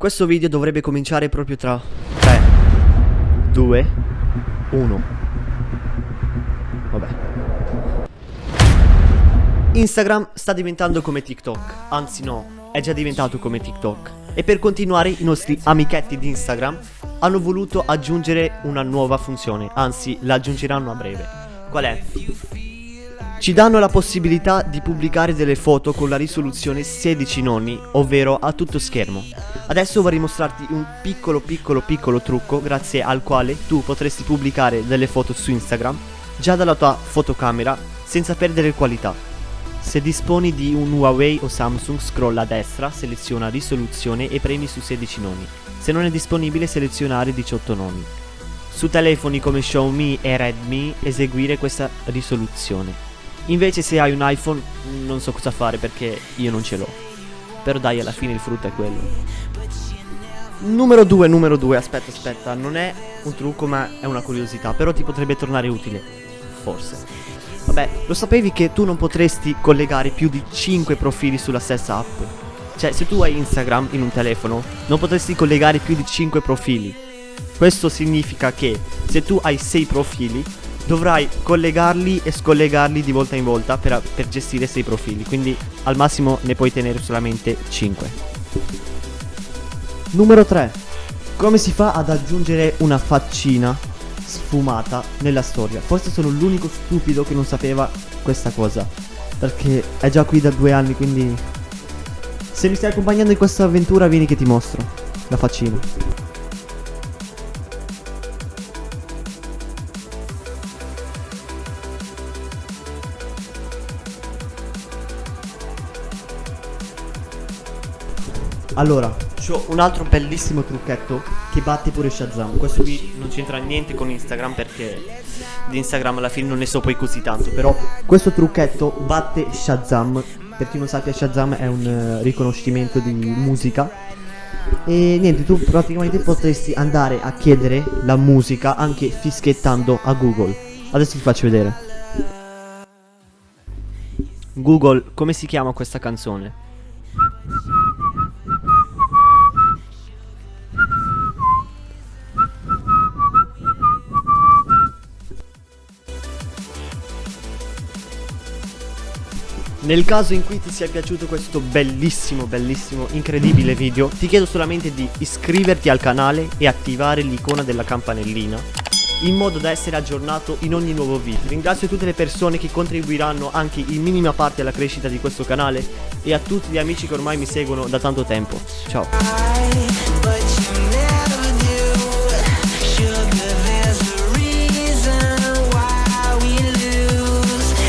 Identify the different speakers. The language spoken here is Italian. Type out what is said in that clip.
Speaker 1: Questo video dovrebbe cominciare proprio tra 3, 2, 1. Vabbè. Instagram sta diventando come TikTok, anzi no, è già diventato come TikTok. E per continuare i nostri amichetti di Instagram hanno voluto aggiungere una nuova funzione, anzi la aggiungeranno a breve. Qual è? Ci danno la possibilità di pubblicare delle foto con la risoluzione 16 nonni, ovvero a tutto schermo. Adesso vorrei mostrarti un piccolo piccolo piccolo trucco grazie al quale tu potresti pubblicare delle foto su Instagram già dalla tua fotocamera senza perdere qualità. Se disponi di un Huawei o Samsung scrolla a destra, seleziona risoluzione e premi su 16 nonni. Se non è disponibile selezionare 18 nonni. Su telefoni come Xiaomi e Redmi eseguire questa risoluzione. Invece se hai un iPhone non so cosa fare perché io non ce l'ho. Però dai, alla fine il frutto è quello. Numero 2, numero 2, aspetta, aspetta, non è un trucco ma è una curiosità, però ti potrebbe tornare utile. Forse. Vabbè, lo sapevi che tu non potresti collegare più di 5 profili sulla stessa app? Cioè, se tu hai Instagram in un telefono, non potresti collegare più di 5 profili. Questo significa che se tu hai 6 profili, dovrai collegarli e scollegarli di volta in volta per, per gestire 6 profili, quindi al massimo ne puoi tenere solamente 5. Numero 3. Come si fa ad aggiungere una faccina sfumata nella storia? Forse sono l'unico stupido che non sapeva questa cosa, perché è già qui da due anni, quindi... Se mi stai accompagnando in questa avventura vieni che ti mostro la faccina. Allora, ho un altro bellissimo trucchetto che batte pure Shazam. Questo qui non c'entra niente con Instagram perché di Instagram alla fine non ne so poi così tanto. Però questo trucchetto batte Shazam. Per chi non sappia, Shazam è un uh, riconoscimento di musica. E niente, tu praticamente potresti andare a chiedere la musica anche fischiettando a Google. Adesso ti faccio vedere. Google, come si chiama questa canzone? Nel caso in cui ti sia piaciuto questo bellissimo, bellissimo, incredibile video, ti chiedo solamente di iscriverti al canale e attivare l'icona della campanellina in modo da essere aggiornato in ogni nuovo video. Ringrazio tutte le persone che contribuiranno anche in minima parte alla crescita di questo canale e a tutti gli amici che ormai mi seguono da tanto tempo. Ciao!